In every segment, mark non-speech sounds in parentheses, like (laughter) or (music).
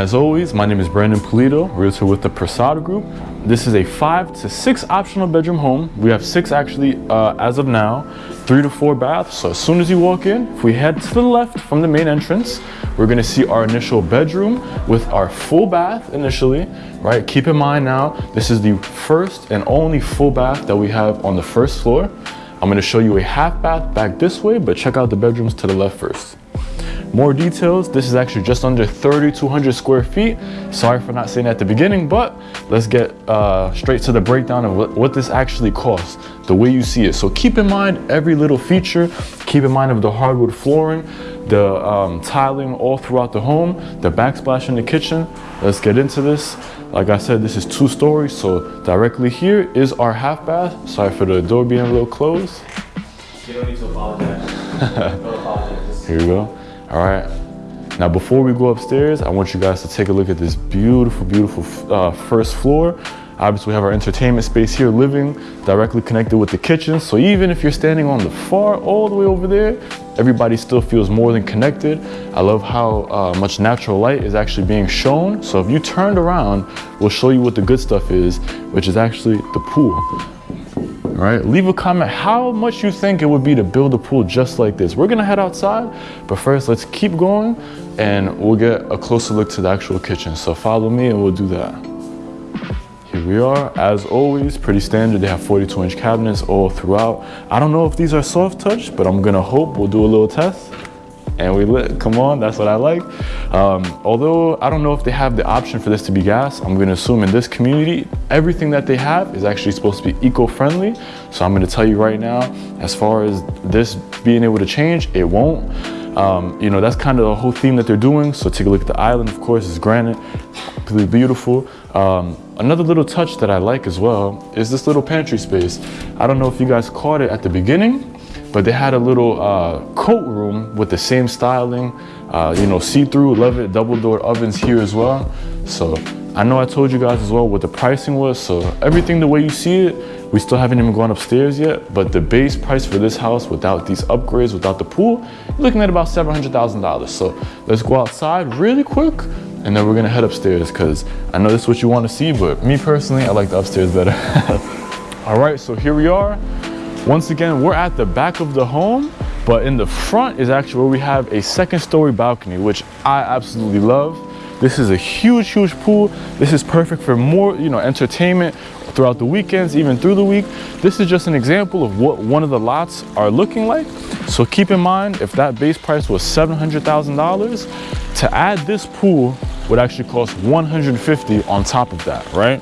as always, my name is Brandon Polito, realtor with the Prasad Group. This is a five to six optional bedroom home. We have six actually uh, as of now, three to four baths. So as soon as you walk in, if we head to the left from the main entrance, we're gonna see our initial bedroom with our full bath initially, right? Keep in mind now, this is the first and only full bath that we have on the first floor. I'm gonna show you a half bath back this way, but check out the bedrooms to the left first. More details, this is actually just under 3,200 square feet. Sorry for not saying at the beginning, but let's get uh, straight to the breakdown of what, what this actually costs, the way you see it. So keep in mind every little feature, keep in mind of the hardwood flooring, the um, tiling all throughout the home, the backsplash in the kitchen. Let's get into this. Like I said, this is two stories, so directly here is our half bath. Sorry for the door being a little closed. You don't need to apologize. (laughs) Don't apologize. Here we go. All right. Now, before we go upstairs, I want you guys to take a look at this beautiful, beautiful uh, first floor. Obviously, we have our entertainment space here, living directly connected with the kitchen. So even if you're standing on the far, all the way over there, everybody still feels more than connected. I love how uh, much natural light is actually being shown. So if you turned around, we'll show you what the good stuff is, which is actually the pool right? Leave a comment how much you think it would be to build a pool just like this. We're gonna head outside, but first let's keep going and we'll get a closer look to the actual kitchen. So follow me and we'll do that. Here we are, as always, pretty standard. They have 42 inch cabinets all throughout. I don't know if these are soft touch, but I'm gonna hope we'll do a little test and we lit. Come on, that's what I like. Um, although I don't know if they have the option for this to be gas, I'm gonna assume in this community, everything that they have is actually supposed to be eco-friendly. So I'm gonna tell you right now, as far as this being able to change, it won't. Um, you know, that's kind of the whole theme that they're doing. So take a look at the island, of course, it's granite, completely beautiful. Um, another little touch that I like as well is this little pantry space. I don't know if you guys caught it at the beginning, but they had a little uh, coat room with the same styling, uh, you know, see-through, love it, double door ovens here as well. So I know I told you guys as well what the pricing was. So everything the way you see it, we still haven't even gone upstairs yet, but the base price for this house without these upgrades, without the pool, looking at about $700,000. So let's go outside really quick and then we're gonna head upstairs because I know this is what you wanna see, but me personally, I like the upstairs better. (laughs) All right, so here we are. Once again, we're at the back of the home, but in the front is actually where we have a second story balcony, which I absolutely love. This is a huge, huge pool. This is perfect for more, you know, entertainment throughout the weekends, even through the week. This is just an example of what one of the lots are looking like. So keep in mind, if that base price was $700,000, to add this pool would actually cost 150 on top of that, right?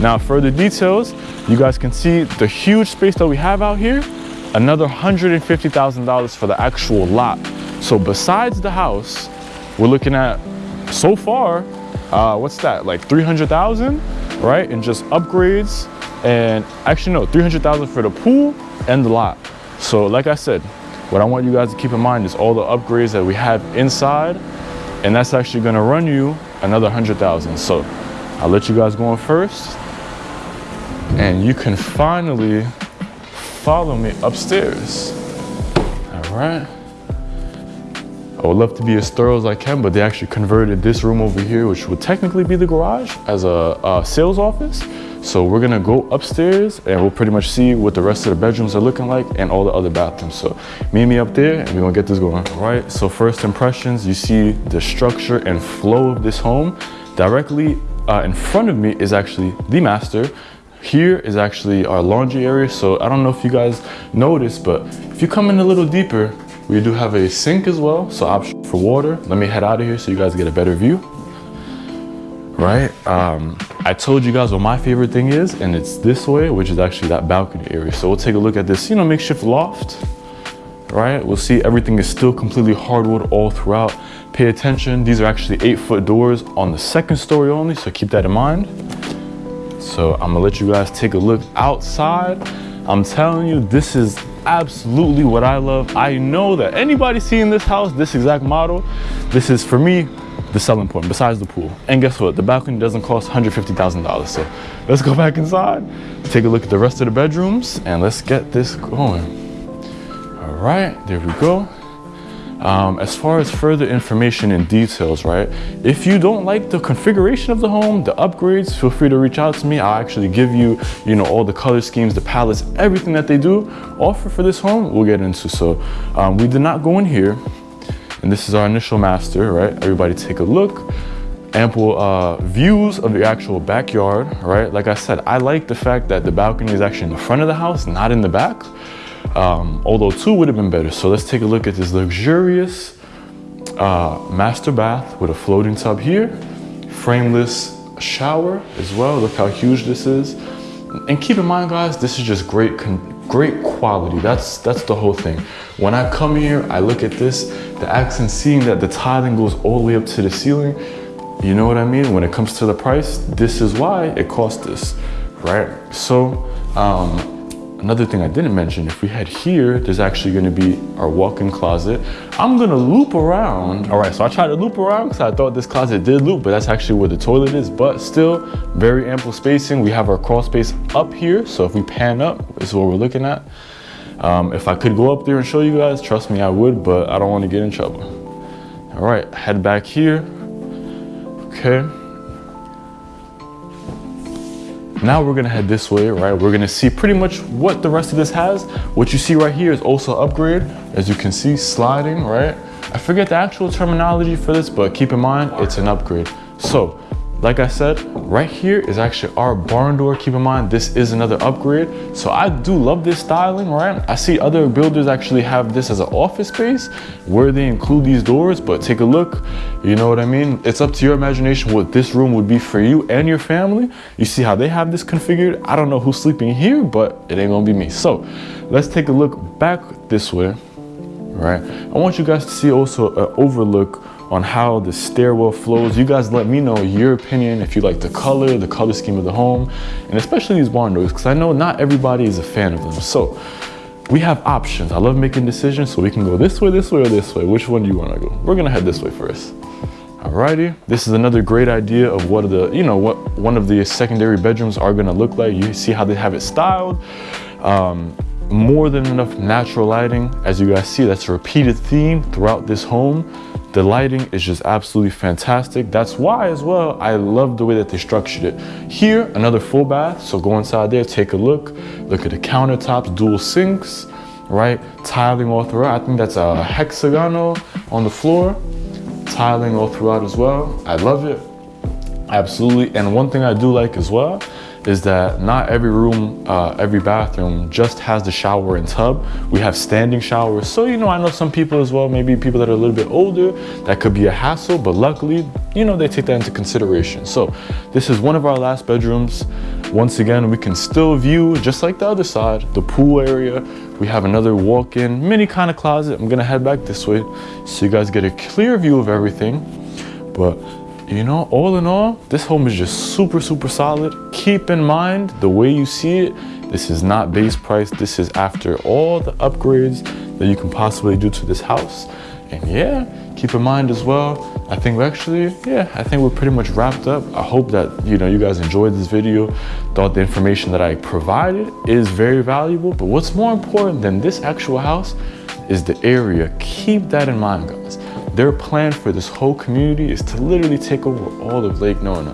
Now, further details, you guys can see the huge space that we have out here, another $150,000 for the actual lot. So besides the house, we're looking at, so far, uh, what's that, like 300,000, right? And just upgrades, and actually no, 300,000 for the pool and the lot. So like I said, what I want you guys to keep in mind is all the upgrades that we have inside, and that's actually gonna run you another 100,000. So I'll let you guys go in first and you can finally follow me upstairs. All right. I would love to be as thorough as I can, but they actually converted this room over here, which would technically be the garage, as a, a sales office. So we're gonna go upstairs and we'll pretty much see what the rest of the bedrooms are looking like and all the other bathrooms. So meet me up there and we're gonna get this going. All right, so first impressions, you see the structure and flow of this home. Directly uh, in front of me is actually the master. Here is actually our laundry area. So I don't know if you guys noticed, but if you come in a little deeper, we do have a sink as well. So option for water. Let me head out of here so you guys get a better view. Right? Um, I told you guys what my favorite thing is, and it's this way, which is actually that balcony area. So we'll take a look at this, you know, makeshift loft. Right? We'll see everything is still completely hardwood all throughout. Pay attention. These are actually eight foot doors on the second story only. So keep that in mind. So I'm gonna let you guys take a look outside. I'm telling you, this is absolutely what I love. I know that anybody seeing this house, this exact model, this is for me, the selling point besides the pool. And guess what? The balcony doesn't cost $150,000. So let's go back inside, take a look at the rest of the bedrooms and let's get this going. All right, there we go. Um, as far as further information and details, right? If you don't like the configuration of the home, the upgrades, feel free to reach out to me. I'll actually give you, you know, all the color schemes, the palettes, everything that they do offer for this home, we'll get into. So um, we did not go in here. And this is our initial master, right? Everybody take a look ample uh, views of the actual backyard, right? Like I said, I like the fact that the balcony is actually in the front of the house, not in the back. Um, although two would have been better. So let's take a look at this luxurious uh, master bath with a floating tub here, frameless shower as well. Look how huge this is. And keep in mind, guys, this is just great, great quality. That's that's the whole thing. When I come here, I look at this, the accent, seeing that the tiling goes all the way up to the ceiling you know what I mean? When it comes to the price, this is why it costs this, right? So um, another thing I didn't mention, if we head here, there's actually gonna be our walk-in closet. I'm gonna loop around. All right, so I tried to loop around because I thought this closet did loop, but that's actually where the toilet is, but still very ample spacing. We have our crawl space up here. So if we pan up, this is what we're looking at. Um, if I could go up there and show you guys, trust me, I would, but I don't wanna get in trouble. All right, head back here. Okay. Now we're gonna head this way, right? We're gonna see pretty much what the rest of this has. What you see right here is also upgrade. As you can see, sliding, right? I forget the actual terminology for this, but keep in mind, it's an upgrade. So like I said, right here is actually our barn door. Keep in mind, this is another upgrade. So I do love this styling, right? I see other builders actually have this as an office space where they include these doors, but take a look, you know what I mean? It's up to your imagination what this room would be for you and your family. You see how they have this configured? I don't know who's sleeping here, but it ain't gonna be me. So let's take a look back this way, right? I want you guys to see also an overlook on how the stairwell flows. You guys let me know your opinion if you like the color, the color scheme of the home, and especially these doors, because I know not everybody is a fan of them. So we have options. I love making decisions, so we can go this way, this way, or this way. Which one do you want to go? We're gonna head this way first. Alrighty, this is another great idea of what the, you know, what one of the secondary bedrooms are gonna look like. You see how they have it styled. Um, more than enough natural lighting. As you guys see, that's a repeated theme throughout this home. The lighting is just absolutely fantastic. That's why as well, I love the way that they structured it. Here, another full bath. So go inside there, take a look. Look at the countertops, dual sinks, right? Tiling all throughout. I think that's a hexagonal on the floor. Tiling all throughout as well. I love it. Absolutely. And one thing I do like as well is that not every room, uh, every bathroom just has the shower and tub. We have standing showers. So, you know, I know some people as well, maybe people that are a little bit older, that could be a hassle, but luckily, you know, they take that into consideration. So this is one of our last bedrooms. Once again, we can still view, just like the other side, the pool area. We have another walk-in mini kind of closet. I'm gonna head back this way so you guys get a clear view of everything. But you know, all in all, this home is just super, super solid. Keep in mind, the way you see it, this is not base price. This is after all the upgrades that you can possibly do to this house. And yeah, keep in mind as well, I think we're actually, yeah, I think we're pretty much wrapped up. I hope that, you know, you guys enjoyed this video, thought the information that I provided is very valuable. But what's more important than this actual house is the area. Keep that in mind, guys. Their plan for this whole community is to literally take over all of Lake Nona.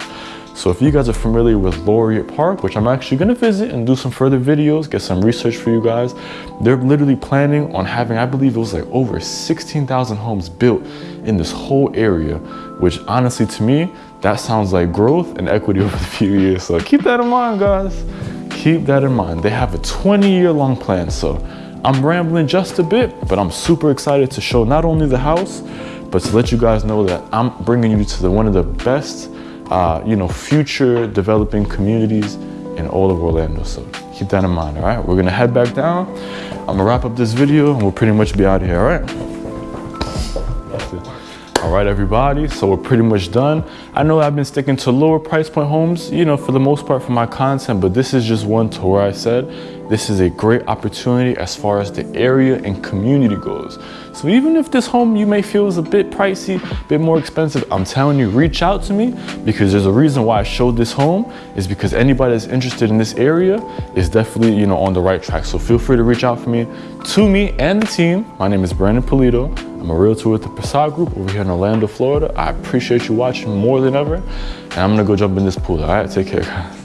So if you guys are familiar with Laureate Park, which I'm actually gonna visit and do some further videos, get some research for you guys, they're literally planning on having, I believe it was like over 16,000 homes built in this whole area, which honestly to me, that sounds like growth and equity (laughs) over the few years. So keep that in mind, guys. Keep that in mind. They have a 20 year long plan. So I'm rambling just a bit, but I'm super excited to show not only the house, but to let you guys know that I'm bringing you to the, one of the best, uh, you know, future developing communities in all of Orlando. So keep that in mind, all right? We're gonna head back down. I'm gonna wrap up this video and we'll pretty much be out of here, all right? All right, everybody, so we're pretty much done. I know I've been sticking to lower price point homes, you know, for the most part for my content, but this is just one to where I said, this is a great opportunity as far as the area and community goes. So even if this home you may feel is a bit pricey, a bit more expensive, I'm telling you, reach out to me because there's a reason why I showed this home is because anybody that's interested in this area is definitely, you know, on the right track. So feel free to reach out for me, to me and the team. My name is Brandon Polito. I'm a realtor with the Prasad Group over here in Orlando, Florida. I appreciate you watching more than ever. And I'm gonna go jump in this pool, all right? Take care, guys.